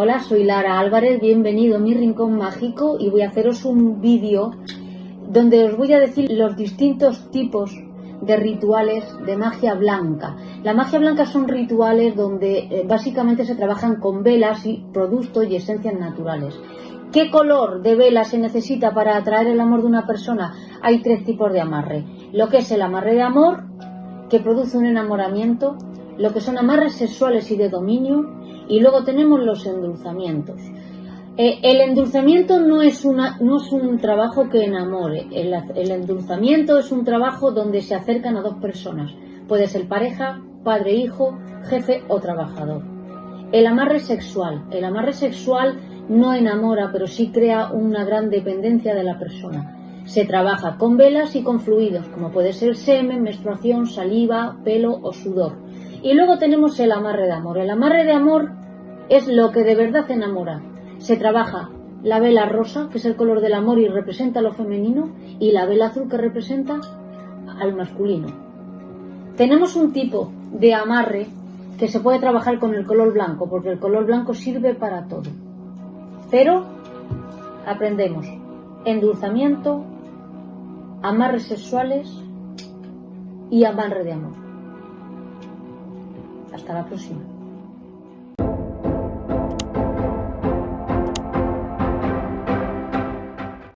Hola, soy Lara Álvarez, bienvenido a mi rincón mágico y voy a haceros un vídeo donde os voy a decir los distintos tipos de rituales de magia blanca. La magia blanca son rituales donde eh, básicamente se trabajan con velas y productos y esencias naturales. ¿Qué color de vela se necesita para atraer el amor de una persona? Hay tres tipos de amarre. Lo que es el amarre de amor, que produce un enamoramiento, lo que son amarres sexuales y de dominio, y luego tenemos los endulzamientos. Eh, el endulzamiento no es, una, no es un trabajo que enamore, el, el endulzamiento es un trabajo donde se acercan a dos personas, puede ser pareja, padre, hijo, jefe o trabajador. El amarre sexual, el amarre sexual no enamora, pero sí crea una gran dependencia de la persona. Se trabaja con velas y con fluidos, como puede ser semen, menstruación, saliva, pelo o sudor. Y luego tenemos el amarre de amor. El amarre de amor es lo que de verdad enamora. Se trabaja la vela rosa, que es el color del amor y representa lo femenino, y la vela azul que representa al masculino. Tenemos un tipo de amarre que se puede trabajar con el color blanco, porque el color blanco sirve para todo. Pero aprendemos endulzamiento, amarres sexuales y amarre de amor. Hasta la próxima.